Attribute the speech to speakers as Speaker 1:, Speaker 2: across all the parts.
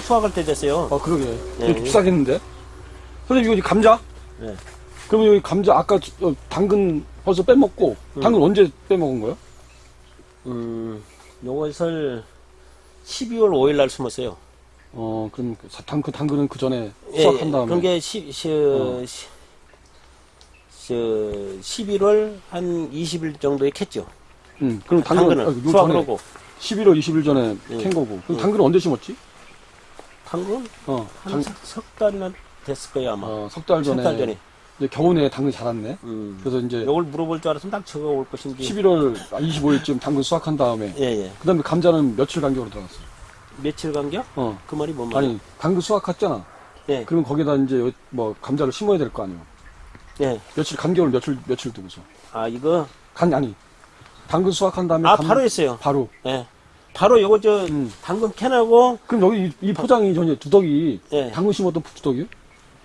Speaker 1: 수확할 때 됐어요.
Speaker 2: 아, 그러게.
Speaker 1: 네.
Speaker 2: 이거 비싸겠는데? 선생님, 이거 감자?
Speaker 1: 네.
Speaker 2: 그러면 여기 감자, 아까 저- 어, 당근 벌써 빼먹고, 당근 언제 빼먹은 거야?
Speaker 1: 음, 요것을 12월 5일 날 심었어요.
Speaker 2: 어, 그럼 그 사- 당, 그 당근은 그 전에
Speaker 1: 예,
Speaker 2: 수확한 다음에.
Speaker 1: 그런 게 시, 시,
Speaker 2: 어.
Speaker 1: 시, 시, 11월 한 20일 정도에 캤죠.
Speaker 2: 응, 그럼 당근,
Speaker 1: 당근을
Speaker 2: 아, 요
Speaker 1: 수확을
Speaker 2: 전에
Speaker 1: 하고.
Speaker 2: 11월 20일 전에
Speaker 1: 예.
Speaker 2: 캔 거고. 그럼
Speaker 1: 예.
Speaker 2: 당근은 언제 심었지?
Speaker 1: 당근?
Speaker 2: 어,
Speaker 1: 한
Speaker 2: 당,
Speaker 1: 석, 석 달이나 됐을 거예요, 아마.
Speaker 2: 어, 석달 전에.
Speaker 1: 석달 전에.
Speaker 2: 이제 겨우내 당근이 자랐네.
Speaker 1: 음.
Speaker 2: 그래서 이제
Speaker 1: 요걸 물어볼 줄 알았으면 딱 저거 올 것인지.
Speaker 2: 11월 25일쯤 당근 수확한 다음에.
Speaker 1: 예, 예.
Speaker 2: 그 다음에 감자는 며칠 간격으로 들어갔어.
Speaker 1: 며칠 간격?
Speaker 2: 어.
Speaker 1: 그 말이 뭔 말이야?
Speaker 2: 아니, 당근 수확했잖아.
Speaker 1: 예,
Speaker 2: 그러면 거기다 이제 뭐 감자를 심어야 될 거 아니에요.
Speaker 1: 예.
Speaker 2: 며칠 간격을 며칠 며칠 두고서.
Speaker 1: 아, 이거.
Speaker 2: 간 아니. 당근 수확한 다음에
Speaker 1: 아,
Speaker 2: 감-
Speaker 1: 바로 했어요.
Speaker 2: 바로.
Speaker 1: 예. 바로 요거 저,
Speaker 2: 음.
Speaker 1: 당근 캐나고,
Speaker 2: 그럼 여기 이, 이 포장이 전에 두덕이
Speaker 1: 예.
Speaker 2: 당근 심었던 두덕이요?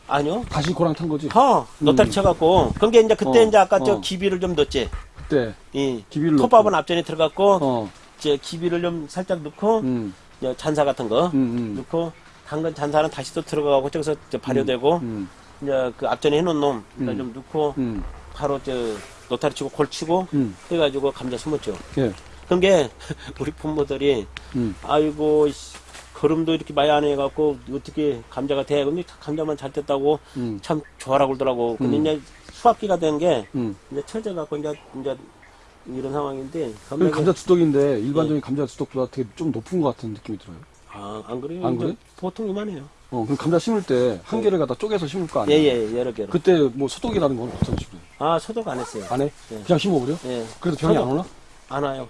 Speaker 1: 아니요.
Speaker 2: 다시 고랑 탄 거지.
Speaker 1: 어, 노타리 쳐갖고. 그게 이제 그때
Speaker 2: 어,
Speaker 1: 이제 아까 저
Speaker 2: 어.
Speaker 1: 기비를 좀 넣었지.
Speaker 2: 그때
Speaker 1: 이
Speaker 2: 기비를
Speaker 1: 톱밥은
Speaker 2: 넣고.
Speaker 1: 앞전에 들어갔고,
Speaker 2: 어.
Speaker 1: 이제 기비를 좀 살짝 넣고,
Speaker 2: 음.
Speaker 1: 잔사 같은 거
Speaker 2: 음, 음.
Speaker 1: 넣고, 당근 잔사는 다시 또 들어가고, 저기서 이제 발효되고,
Speaker 2: 음.
Speaker 1: 이제 그 앞전에 해놓은 놈,
Speaker 2: 음.
Speaker 1: 좀 넣고,
Speaker 2: 음.
Speaker 1: 바로 저 노타리 치고 골 치고,
Speaker 2: 음.
Speaker 1: 해가지고 감자 심었죠.
Speaker 2: 예.
Speaker 1: 그런 게 우리 부모들이
Speaker 2: 음.
Speaker 1: 아이고 씨, 걸음도 이렇게 많이 안 해갖고 어떻게 감자가 돼? 근데 감자만 잘 됐다고
Speaker 2: 음.
Speaker 1: 참 좋아라 그러더라고. 근데
Speaker 2: 음.
Speaker 1: 이제 수학기가 된게
Speaker 2: 음.
Speaker 1: 이제 처져갖고 이제 이제 이런 상황인데
Speaker 2: 그
Speaker 1: 감자
Speaker 2: 두덕인데 일반적인 감자 두덕보다 되게 좀 높은 것 같은 느낌이 들어요.
Speaker 1: 아, 안 그래요?
Speaker 2: 안 그래?
Speaker 1: 보통 이만해요.
Speaker 2: 어, 그럼 감자 심을 때 한 개를 갖다 쪼개서 심을 거 아니야?
Speaker 1: 예예 여러 개로.
Speaker 2: 그때 뭐 소독이라는 건 어떤 식으로?
Speaker 1: 아 소독 안 했어요.
Speaker 2: 안 해?
Speaker 1: 네.
Speaker 2: 그냥 심어버려?
Speaker 1: 예.
Speaker 2: 그래도 병이 안
Speaker 1: 소독.
Speaker 2: 오나?
Speaker 1: 안 와요.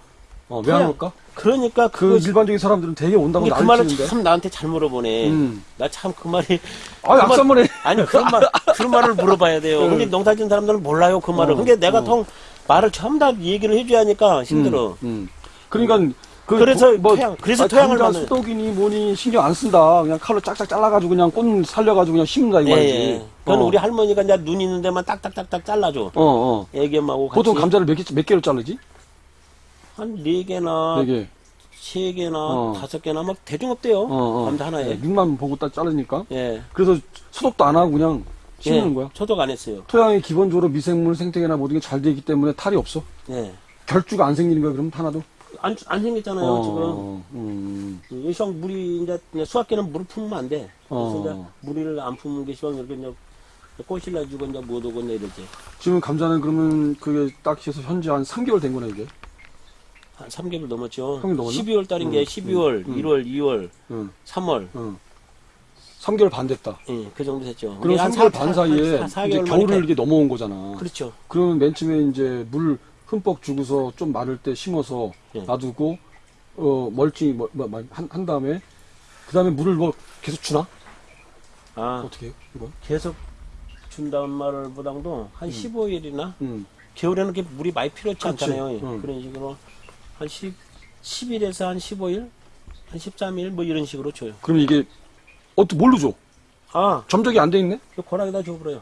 Speaker 2: 어, 왜 안 올까?
Speaker 1: 그러니까
Speaker 2: 그
Speaker 1: 그거
Speaker 2: 일반적인 사람들은 되게 온다고
Speaker 1: 근데 그 말을
Speaker 2: 난리치는데.
Speaker 1: 참 나한테 잘 물어보네.
Speaker 2: 음.
Speaker 1: 나 참 그 말이
Speaker 2: 아, 약산물에.
Speaker 1: 아니 그런 말 그런 말을 물어봐야 돼요.
Speaker 2: 응.
Speaker 1: 근데 농사 짓는 사람들은 몰라요 그 말을.
Speaker 2: 어,
Speaker 1: 근데 내가
Speaker 2: 어.
Speaker 1: 통 말을 전부 다 얘기를 해줘야 하니까 힘들어.
Speaker 2: 음, 음. 그러니까 그
Speaker 1: 그래서
Speaker 2: 뭐,
Speaker 1: 토양- 그래서
Speaker 2: 아,
Speaker 1: 토양을
Speaker 2: 감자
Speaker 1: 만드는-
Speaker 2: 수독이니 뭐니 신경 안 쓴다. 그냥 칼로 짝짝 잘라가지고 그냥 꽃 살려가지고 그냥 심는다
Speaker 1: 예,
Speaker 2: 이거지.
Speaker 1: 예. 그건
Speaker 2: 어.
Speaker 1: 우리 할머니가 이제 눈 있는 데만 딱딱딱딱 잘라줘.
Speaker 2: 어, 어.
Speaker 1: 애기 엄마하고 같이
Speaker 2: 보통 감자를 몇, 개, 몇 개로 자르지?
Speaker 1: 한 네 개나
Speaker 2: 네 개.
Speaker 1: 세 개나
Speaker 2: 어.
Speaker 1: 다섯 개나 막 대중 없대요.
Speaker 2: 어, 어.
Speaker 1: 감자 하나에.
Speaker 2: 네, 눈만 보고 딱 자르니까.
Speaker 1: 예.
Speaker 2: 그래서 소독도 안 하고 그냥 심는
Speaker 1: 예.
Speaker 2: 거야.
Speaker 1: 소독 안 했어요.
Speaker 2: 토양이 기본적으로 미생물 생태계나 모든 게 잘 되기 때문에 탈이 없어.
Speaker 1: 예.
Speaker 2: 결주가 안 생기는 거야, 그럼 하나도?
Speaker 1: 안, 안 생겼잖아요,
Speaker 2: 어, 음.
Speaker 1: 지금. 이 시방 물이 이제, 수학기는 물을 품으면 안 돼. 그래서
Speaker 2: 어.
Speaker 1: 이제 물을 안 품는 게 시방 이렇게 이제 꽃이 나주고 이제 못 오고 이제 이러지.
Speaker 2: 지금 감자는 그러면 그게 딱 해서 현재 한 3개월 된 거네, 이게.
Speaker 1: 한 3개월 넘었죠.
Speaker 2: 3개월 넘었나?
Speaker 1: 12월 달인 게
Speaker 2: 음,
Speaker 1: 12월,
Speaker 2: 음.
Speaker 1: 1월, 2월,
Speaker 2: 응,
Speaker 1: 3월.
Speaker 2: 응. 3개월 반 됐다.
Speaker 1: 예, 그 정도 됐죠.
Speaker 2: 그럼
Speaker 1: 우리 한
Speaker 2: 3개월
Speaker 1: 사-
Speaker 2: 반
Speaker 1: 사-
Speaker 2: 사이에
Speaker 1: 한 사-
Speaker 2: 이제
Speaker 1: 사개월
Speaker 2: 겨울을 이렇게 넘어온 거잖아.
Speaker 1: 그렇죠.
Speaker 2: 그러면 맨 처음에 이제 물 흠뻑 주고서 좀 마를 때 심어서
Speaker 1: 예.
Speaker 2: 놔두고 어 멀칭 뭐, 뭐, 뭐, 한, 한 다음에 그 다음에 물을 뭐 계속 주나?
Speaker 1: 아,
Speaker 2: 어떻게 해요? 이거?
Speaker 1: 계속 준다는 말을 보다도 한 15일이나
Speaker 2: 음.
Speaker 1: 겨울에는 그렇게 물이 많이 필요치
Speaker 2: 그렇지.
Speaker 1: 않잖아요. 예.
Speaker 2: 응.
Speaker 1: 그런 식으로 한 10, 10일에서 한 15일, 한 13일 뭐 이런 식으로 줘요.
Speaker 2: 그럼 이게 어떻게 뭘로 줘?
Speaker 1: 아,
Speaker 2: 점적이 안 돼 있네?
Speaker 1: 그 고락에다 줘버려요.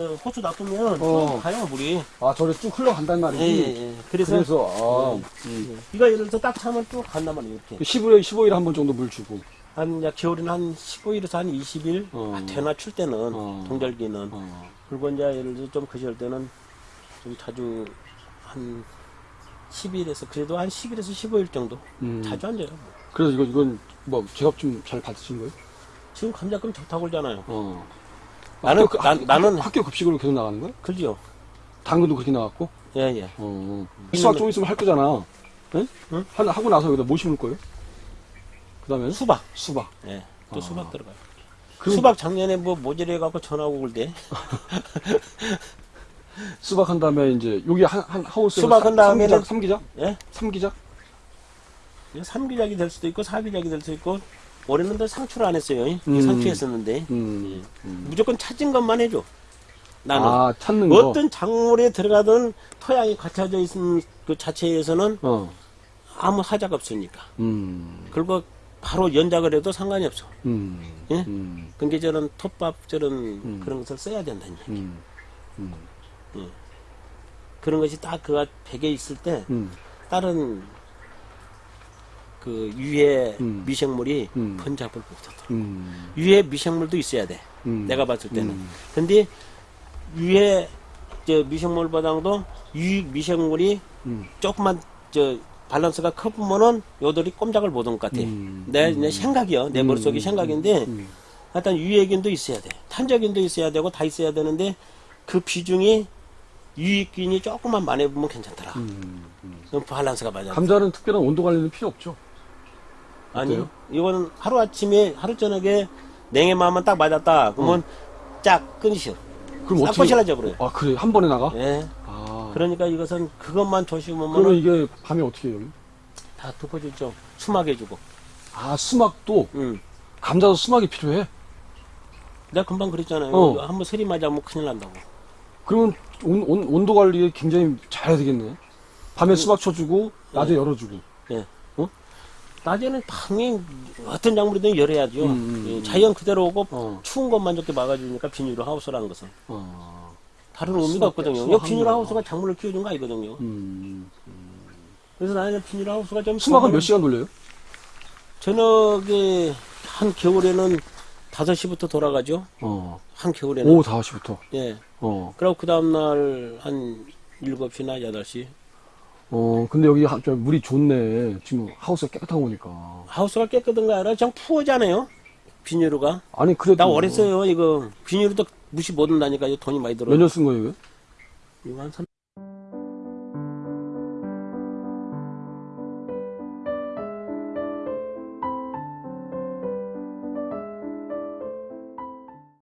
Speaker 1: 어, 호수 놔두면
Speaker 2: 어.
Speaker 1: 쭉 가요 물이.
Speaker 2: 아 저래 쭉 흘러간단
Speaker 1: 예,
Speaker 2: 말이지.
Speaker 1: 예, 예. 그래서,
Speaker 2: 그래서 아,
Speaker 1: 예. 이거 예를 들어서 딱 차면 쭉 간단 말이에요. 이렇게.
Speaker 2: 15일 15일 한 번 정도 물 주고.
Speaker 1: 한 이제 겨울에는 한 15일에서 한 20일
Speaker 2: 어.
Speaker 1: 아, 되나 출 때는
Speaker 2: 어.
Speaker 1: 동절기는
Speaker 2: 어.
Speaker 1: 그리고 이제 예를 들어 좀 그럴 때는 좀 자주 한 10일에서 그래도 한 10일에서 15일 정도
Speaker 2: 음.
Speaker 1: 자주 안 돼요.
Speaker 2: 그래서 이거 이건 뭐 제값 좀 잘 받으신 거예요?
Speaker 1: 지금 감자금 좋다고 그러잖아요.
Speaker 2: 어.
Speaker 1: 나는
Speaker 2: 학교,
Speaker 1: 난-
Speaker 2: 학-
Speaker 1: 나는
Speaker 2: 학교 급식으로 계속 나가는 거야?
Speaker 1: 그죠?
Speaker 2: 당근도 그렇게 나갔고.
Speaker 1: 예, 예.
Speaker 2: 어. 수학 좀 있으면 할 거잖아. 응?
Speaker 1: 응?
Speaker 2: 하, 하고 나서 여기다 뭐 심을 거예요? 그 다음에
Speaker 1: 수박.
Speaker 2: 수박.
Speaker 1: 예. 또
Speaker 2: 어.
Speaker 1: 수박 들어가요. 수박 작년에 뭐 모질해 갖고 전화고 그럴 때
Speaker 2: 수박 한 다음에 이제 여기 한, 한 하우스에
Speaker 1: 수박 한 다음에는-
Speaker 2: 삼기작?
Speaker 1: 예?
Speaker 2: 삼기작?
Speaker 1: 3기작이 될 수도 있고 4기작이 될 수도 있고 올해는 더 상추를 안 했어요.
Speaker 2: 음.
Speaker 1: 상추했었는데
Speaker 2: 음. 음.
Speaker 1: 무조건 찾은 것만 해줘. 나는
Speaker 2: 아, 찾는 거.
Speaker 1: 어떤 작물에 들어가든 토양이 갖춰져 있는 그 자체에서는
Speaker 2: 어.
Speaker 1: 아무 하자가 없으니까.
Speaker 2: 음.
Speaker 1: 그리고 바로 연작을 해도 상관이 없어.
Speaker 2: 음.
Speaker 1: 예?
Speaker 2: 음.
Speaker 1: 그게 저런 톱밥 저런 그런 것을 써야 된다니.
Speaker 2: 음. 음.
Speaker 1: 그런 것이 딱 그가 베개 있을 때
Speaker 2: 음.
Speaker 1: 다른 그그 유해
Speaker 2: 음.
Speaker 1: 미생물이
Speaker 2: 음.
Speaker 1: 번잡을 못하더라.
Speaker 2: 음.
Speaker 1: 유해 미생물도 있어야 돼.
Speaker 2: 음.
Speaker 1: 내가 봤을 때는.
Speaker 2: 음.
Speaker 1: 근데 유해 저 미생물보다도 유 미생물이
Speaker 2: 음.
Speaker 1: 조금만 저 밸런스가 커보면은 요들이 꼼짝을 못한 것 같아.
Speaker 2: 음.
Speaker 1: 내, 내 생각이요. 내
Speaker 2: 음.
Speaker 1: 머릿속이 생각인데
Speaker 2: 음.
Speaker 1: 하여튼 유해균도 있어야 돼. 탄저균도 있어야 되고 다 있어야 되는데 그 비중이 유익균이 조금만 많이 보면 괜찮더라.
Speaker 2: 음. 음.
Speaker 1: 그럼 밸런스가 맞아.
Speaker 2: 감자는 특별한 온도 관리는 필요 없죠.
Speaker 1: 아니,
Speaker 2: 어때요?
Speaker 1: 이거는 하루 아침에, 하루 저녁에 냉해만만 딱 맞았다. 그러면 쫙 끊으셔.
Speaker 2: 그럼
Speaker 1: 싹
Speaker 2: 어떻게?
Speaker 1: 거실라져 버려요.
Speaker 2: 아 그래 한 번에 나가?
Speaker 1: 예.
Speaker 2: 아.
Speaker 1: 그러니까 이것은 그것만
Speaker 2: 그러면
Speaker 1: 조심하면
Speaker 2: 이게 밤에 어떻게 해요?
Speaker 1: 다 덮어주죠. 수막 해주고.
Speaker 2: 아 수막도
Speaker 1: 응.
Speaker 2: 감자도 수막이 필요해.
Speaker 1: 내가 금방 그랬잖아요.
Speaker 2: 어.
Speaker 1: 한번 서리 맞으면 큰일 난다고.
Speaker 2: 그러면 온, 온, 온도 관리 굉장히 잘해야 되겠네. 밤에 수박 쳐주고 낮에 열어주고.
Speaker 1: 예. 어? 낮에는 당연히 어떤 작물이든 열어야죠.
Speaker 2: 음, 음,
Speaker 1: 예,
Speaker 2: 음.
Speaker 1: 자연 그대로 오고
Speaker 2: 어.
Speaker 1: 추운 것만 좋게 막아주니까 비닐로 하우스라는 것은
Speaker 2: 어.
Speaker 1: 다른 의미가 없거든요. 이 비닐
Speaker 2: 한
Speaker 1: 하우스가 작물을 키워준 거 아니거든요.
Speaker 2: 음.
Speaker 1: 그래서 나는 비닐 하우스가 좀 좋아하는-
Speaker 2: 몇 시간 돌려요?
Speaker 1: 저녁에 한 겨울에는 5시부터 돌아가죠.
Speaker 2: 어.
Speaker 1: 한 겨울에는.
Speaker 2: 오후 5시부터.
Speaker 1: 예.
Speaker 2: 어.
Speaker 1: 그리고 그 다음날 한 7시나 8시.
Speaker 2: 어, 근데 여기 하- 저 물이 좋네. 지금 하우스가 깨끗하고 보니까.
Speaker 1: 하우스가 깨끗한 거 아니라 그냥 푸어잖아요. 비닐루가.
Speaker 2: 아니, 그래도.
Speaker 1: 나 써요, 이거. 비닐루도 무시 못 한다니까 돈이 많이 들어요.
Speaker 2: 몇 년 쓴 거예요, 이거?
Speaker 1: 이거 한 3,